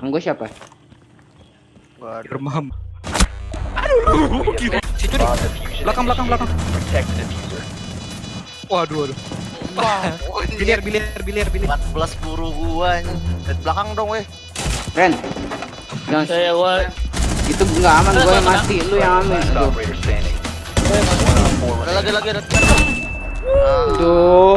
Belakang gue siapa? Waduh. Remam. Aduh, situ nih. Belakang, belakang, belakang. Waduh, waduh. Wah, Biliar, biliar, biliar, biliar. 14 peluru gua anjing. Belakang dong, weh. Ren. Jangan Saya gua itu nggak aman gue yang mati, lu yang aman. Lagi lagi ada. Ah, Tuh.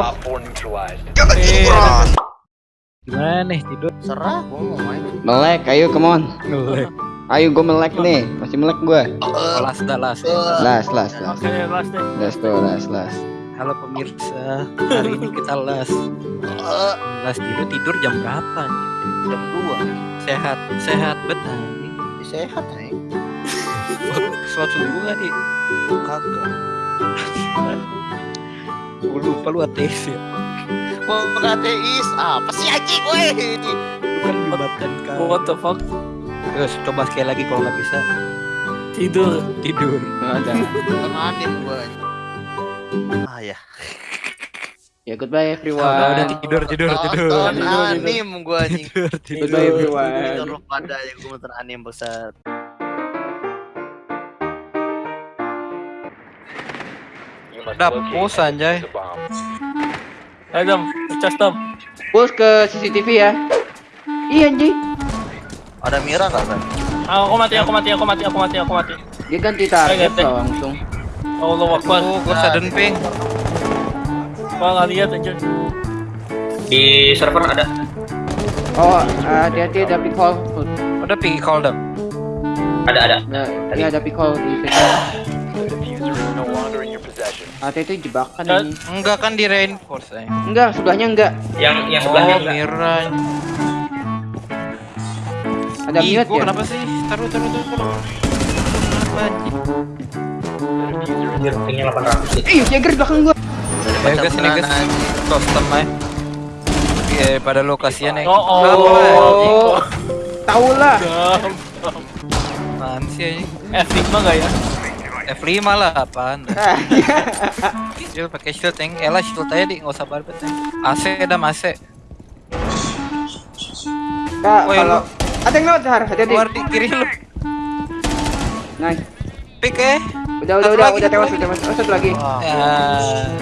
Gimana nih tidur? serah gua mau main. Melek, ayo come on. Ngelek. Ayo gue melek nih, masih melek gue. Oh, las dah las. Las, las, las. Oke, last deh. Las tuh, las, las. Halo pemirsa, hari ini kita las. Las tidur tidur jam berapa? nih? jam 2. Sehat, sehat betul. anjing. Sehat anjing. Sholat subuh nggak di? Kagak. Gue lupa lu ateis ya. Gua bukan ateis. Apa sih anjing, weh? Lu kan libatkan kan. What the fuck? Terus coba sekali lagi kalau nggak bisa Tidur. tidur. Ada. Nonton anim gua. anjing. Ah ya. Ya goodbye Udah, udah everyone. tidur tidur tidur. Nonton tidur. anim gua anjing. Tidur tidur. Goodbye everyone. Terus pada yang gua nonton anim besar. Dap, pos anjay. Ayo dam, cas dam. Push ke CCTV ya. Iya anjing. Ada Mira enggak kan? Ah, Aku mati, aku mati, aku mati, aku mati, aku mati. Dia ganti target Ayo, langsung. Allah Akbar. Oh, gue sudden ping. Gua nggak lihat anjir. Di server ada. Oh, hati-hati ada pick hole. Udah ping call dap. Ada ada. Nah, ini ada pick hole di situ. Hati itu jebakan Dan- ini. Enggak kan di reinforce ya. Enggak, sebelahnya enggak. Yang yang sebelahnya Oh, enggak. Mira. Ada Ih, mute gua ya. kenapa sih? Taruh, taruh, taruh. Kenapa anjing? Anjir, pingnya 800 sih. Ih, Jagger di belakang gua. Ya guys, ini guys. Custom aja. Iya, pada lokasinya nih. Oh, oh. Anjing? Oh. Tahu lah. Apaan sih anjing? F5 enggak ya? F5 lah apaan? Shield pakai shield yang elah shield aja di nggak usah barbet ya. AC dah AC. Kak, kalau ada yang lewat Har, hati-hati. Keluar di kiri lu. Nice. Pick eh. Udah, udah, udah, udah satu tewas, lagi. udah tewas. Oh, satu lagi. Ya.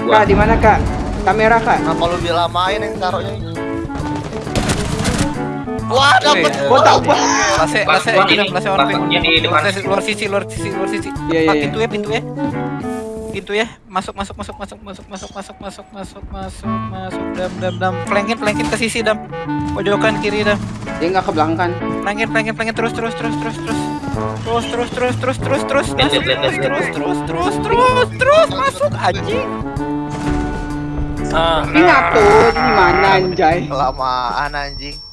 Kak, di mana Kak? Kamera Kak. Kenapa lu dilamain yang taruhnya? Wah, dapet. Wih, Gua ini ini, AC on. AC luar sisi luar sisi luar sisi. Iya, iya, Pak, iya. pintu ya pintu ya. Pintu ya. Masuk masuk masuk masuk masuk masuk masuk masuk masuk masuk masuk dam dam dam. Flankin flankin ke sisi dam. Pojokan kiri dam. Dia nggak ke belakang kan? Flankin flankin flankin terus terus terus terus terus. Terus terus terus terus terus terus terus terus terus terus terus terus masuk anjing. Ah, Ini tuh di mana anjay? Kelamaan anjing.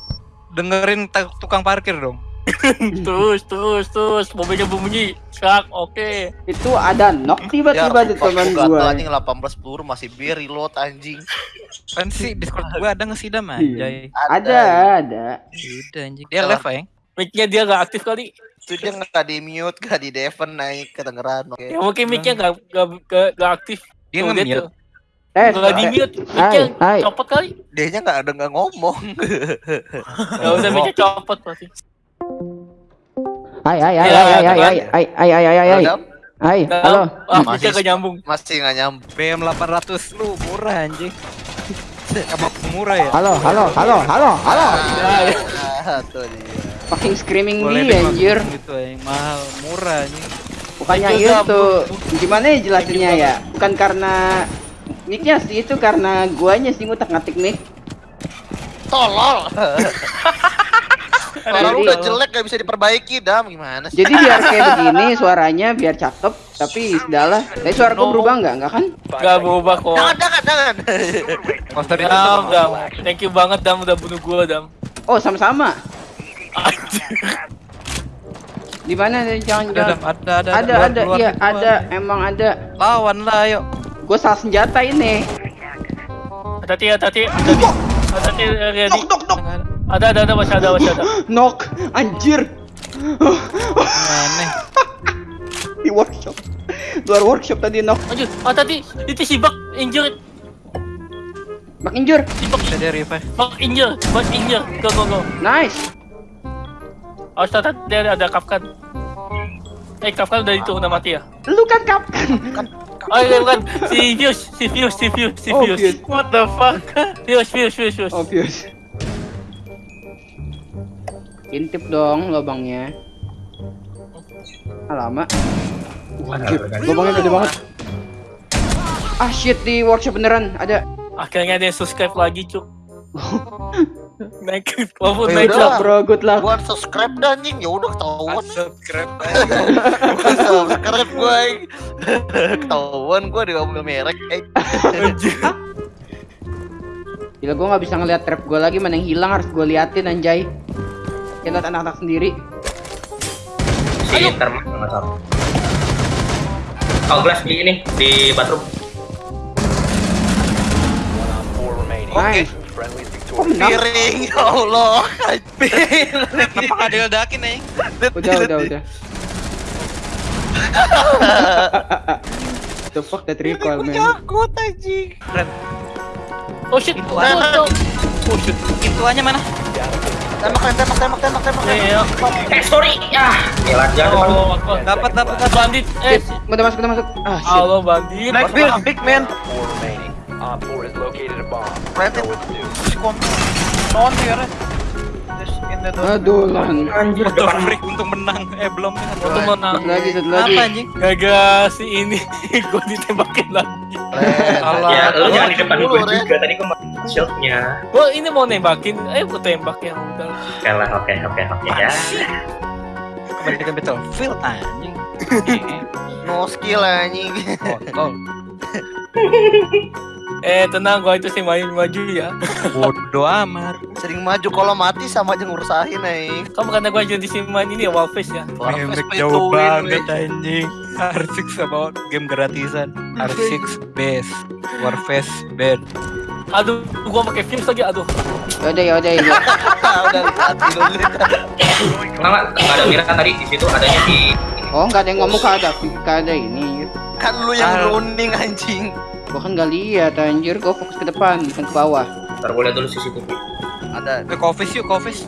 Dengerin tukang parkir dong. terus, terus, terus. Mobilnya bunyi. Sak, oke. Itu ada knock tiba-tiba di teman gua. gua. anjing 18 peluru masih bir reload anjing. Kan sih Discord gua ada nggak sih dam anjay. Ada, ada. Udah anjing. Dia live ya. Mic-nya dia nggak aktif kali. Itu dia nggak di mute, nggak di defen naik kedengeran. Oke. Ya mungkin mic-nya nggak nggak nggak aktif. Dia nge-mute. Eh, Nggak di mute. Mic-nya Hai, hai. copot kali. Dia nggak ada nggak ngomong. Ya udah mic-nya copot pasti. hai, hai, hai, Ya, hai, hai, hai, hai, hai, hai, hai, hai, hai. Halo. Ah, Masih- mic-nya nggak nyambung. masih nggak nyambung. BM 800 lu murah anjing. Apa murah ya? Halo, halo, halo, halo, halo. Ah, tuh dia. Fucking screaming dia anjir. gitu yang mahal, murah anjing. Bukannya itu. Gimana ya jelasinnya ya? Bukan karena mic-nya sih itu karena guanya sih ngutak ngatik mic. Tolol. Kalau udah jelek gak bisa diperbaiki, Dam. Gimana sih? Jadi biar kayak begini suaranya biar cakep, tapi sudahlah. Tapi suara gua berubah nggak? Nggak kan? Nggak berubah kok. Jangan, jangan, jangan. Poster itu Dam, dam. Thank you banget dam udah bunuh gua dam. Oh, sama-sama. Di mana? Jangan ada, jangan. ada, ada, Ada, keluar, ada, keluar, iya, ada, emang ada. Lawan lah, yuk. Gue salah senjata ini. Hati-hati, hati-hati, hati-hati. Ready. Dok, dok, dok. Ada, ada, ada, masih ada, masih ada. Knock, anjir. Aneh. Di workshop. Luar workshop tadi knock. Anjir, ah tadi itu si Bak injured. Bak injur. Si Bak, Bisa dia revive. Bak injured, Bak injured. Go, go, go. Nice. Oh, tata dia ada Kafkan. Eh, Kafkan udah itu udah mati ya? Lu kan kapkan. Oh iya bukan, si Fuse, si Fuse, si Fuse, si Oh, Fuse. Fuse. What the fuck? Fuse, Fuse, Fuse, Fuse. Obvious. Intip dong lubangnya. Ah, lama. Anjir, lubangnya gede banget. Ah shit di workshop beneran ada. Akhirnya ada yang subscribe lagi, cuk. naik, walaupun naik lah. bro, good luck. Gua subscribe dah anjing, ya udah ketahuan. Subscribe. Gua subscribe gua. Ketahuan gua di ngomong merek. Eh, Gila gua nggak bisa ngeliat trap gua lagi mana yang hilang harus gua liatin anjay. Kita lihat anak-anak sendiri. Si termas nggak salah. Oh, glass di ini di bathroom. Nice. Piring ya Allah. Kenapa nggak diledakin nih? Udah, udah, udah. The fuck that recoil man. Takut anjing. Oh shit, Itu oh, ada. oh, oh shit. Pintuannya mana? Tembak, tembak, tembak, tembak, tembak. Ya, ya, Eh, sorry. Ya jangan depan. Oh, Dapat, dapat, dapat. bandit. Eh, Udah masuk, udah masuk. Ah shit. halo bandit. Beard, big man. Rated. Non here. Just the door. Aduh lan. Anjir, depan. freak untuk menang. Eh belum. Untuk menang. Lagi, satu lagi. Apa anjing? Gagal si ini, gue ditembakin lagi. Ren. Allah. Ya, lu jangan di depan Ren. juga. Tadi gue pakai shieldnya. Gue ini mau nembakin, eh gue tembak ya udah. Oke lah, oke, oke, oke ya. Kebanyakan Battlefield anjing. No skill anjing. Oh, Eh tenang, gue itu sih main maju ya. bodoh amat. Sering maju kalau mati sama aja ngurusain anjing. Kamu karena gue jadi sih main ini ya wallface ya. To jauh win, banget anjing. R6 sama game gratisan. R6 best. Warface bed. Aduh, gue pakai fuse lagi, aduh. Yaudah, yaudah, yaudah. Udah hati lu lihat. Kenapa nggak ada Mira tadi di situ? Adanya di Oh, nggak ada yang ngomong kada, kada ini. Kan lu yang Ah. running anjing. Gua kan nggak lihat anjir, gua fokus ke depan, bukan ke bawah. Ntar gue lihat dulu CCTV. Ada Ke office yuk. Ke office.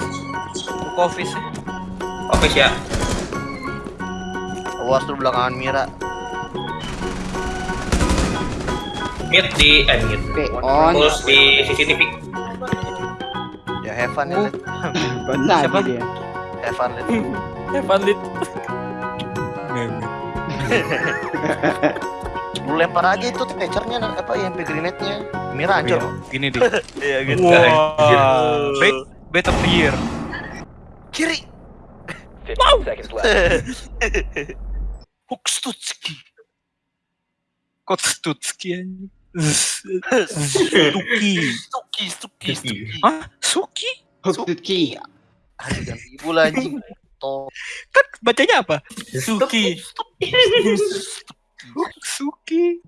Office ya. awas lu belakangan Mira. Mute di eh mute. Oke, on. Terus di CCTV. Ya have fun ya. Lid. Benar Siapa? dia. Have fun Lid. Eh, bandit. Lu lempar aja itu teachernya apa yang grenade-nya. Mira hancur. Gini deh. Iya gitu. Wah. Bet, bet of the year. Kiri. Hukstutski. Coach Stutski anjing. Stuki. Stuki, Stuki, Stuki. Hah? Suki? Huksuki. Aduh, jangan ibu lah anjing. Kan bacanya apa? Suki. Suki. Hoksuki.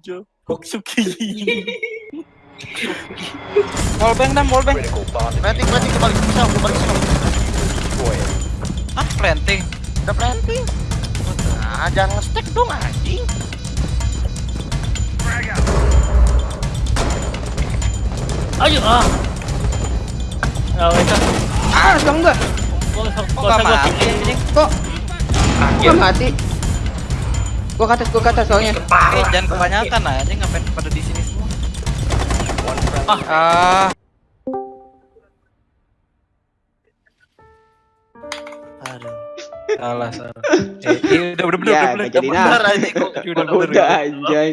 Wallbang dah, wallbang. Planting, planting kembali ke sel, kembali ke sel. Ah, planting. Udah planting. Nah, jangan nge-stack dong anjing. Ayo ah. Nah, itu. Ah, dong gua. Gua Kok gak mati? Kok gua mati? Gua ke atas, gua ke atas soalnya. Eh, jangan kebanyakan anjing ngapain pada di sini semua. Ah. Aduh. Salah, salah. Eh, eh, udah, udah, udah, Ya, udah, nggak udah, jadi udah, nah. Bener anjing. udah, udah, udah, Udah anjay.